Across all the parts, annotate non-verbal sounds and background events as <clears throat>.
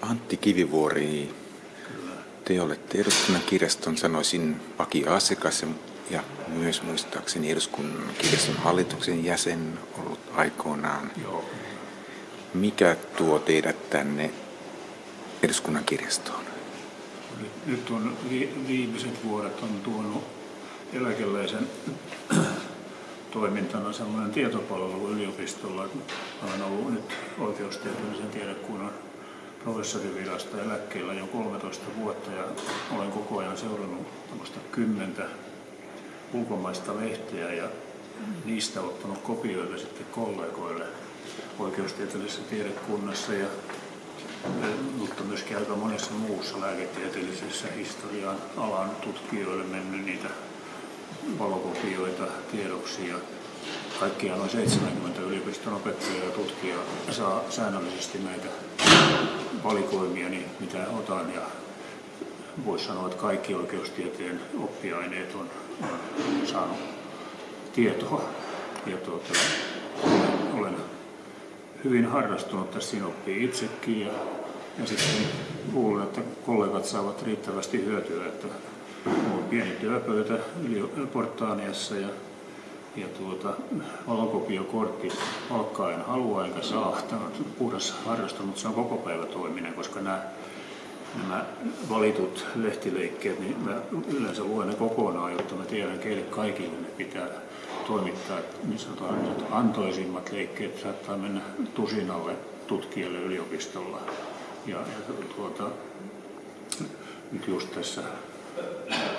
Antti Kivivuori, te olette eduskunnan kirjaston, sanoisin, vakioasiakas ja myös muistaakseni eduskunnan kirjaston hallituksen jäsen ollut aikoinaan. Joo. Mikä tuo teidät tänne eduskunnan kirjastoon? Nyt, on vi, viimeiset vuodet on tuonut eläkeläisen <clears throat> toimintana sellainen tietopalvelu yliopistolla. Olen ollut nyt oikeustieteellisen tiedekunnan professorivirasta eläkkeellä jo 13 vuotta ja olen koko ajan seurannut kymmentä ulkomaista lehteä ja niistä ottanut kopioita sitten kollegoille oikeustieteellisessä tiedekunnassa ja mutta myöskin aika monessa muussa lääketieteellisessä historian alan tutkijoille mennyt niitä valokopioita tiedoksi ja kaikkiaan noin 70 yliopiston opettajaa ja tutkijaa saa säännöllisesti näitä valikoimia, niin mitä otan ja voisi sanoa, että kaikki oikeustieteen oppiaineet on, on saanut tietoa. Ja tuota, olen, olen hyvin harrastunut tässä, siinä oppii itsekin ja, ja sitten luulen, että kollegat saavat riittävästi hyötyä, että on pieni työpöytä Portaaniassa ja, ja tuota, valokopiokortti palkkaa en halua enkä saa. Tämä on puhdas harrastus, mutta se on koko päivä toiminen, koska nämä, nämä valitut lehtileikkeet, niin mä yleensä luen ne kokonaan, jotta mä tiedän, keille kaikille ne pitää toimittaa. Niin sanotaan, että antoisimmat leikkeet saattaa mennä tusinalle tutkijalle yliopistolla. Ja, ja tuota, nyt just tässä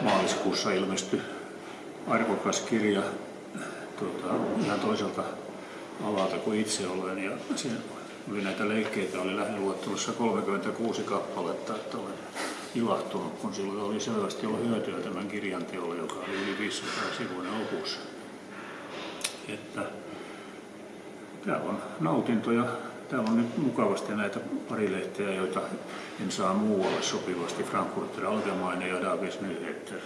maaliskuussa ilmestyi arvokas kirja tuota, ihan toiselta alalta kuin itse olen. Ja siinä oli näitä leikkeitä, oli lähiluettelussa 36 kappaletta, että olen ilahtunut, kun silloin oli selvästi ollut hyötyä tämän kirjan teolle, joka oli yli 500 sivuinen opus. Että tämä on nautinto ja täällä on nyt mukavasti näitä pari lehteä, joita en saa muualle sopivasti. Frankfurter Allgemeine ja Davis Nyheter.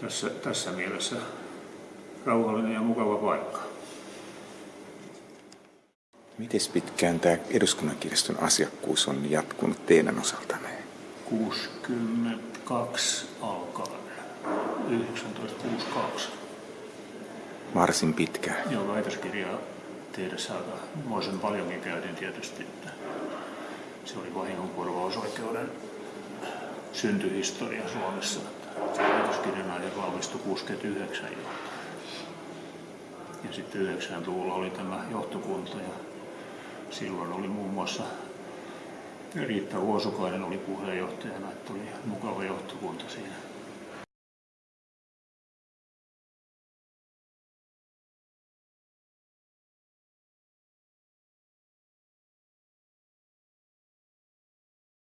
Tässä, tässä mielessä rauhallinen ja mukava paikka. Miten pitkään tämä eduskunnan kirjaston asiakkuus on jatkunut teidän osaltanne? 62 alkaen, 1962. Varsin pitkään. Joo, väitöskirjaa tehdessä aika moisen paljonkin käytin tietysti, että se oli vahingonkorvausoikeuden syntyhistoria Suomessa. Väitöskirjan aihe valmistui 69 jo. Ja sitten 90-luvulla oli tämä johtokunta ja silloin oli muun muassa Riitta Vuosukainen oli puheenjohtajana, että oli mukava.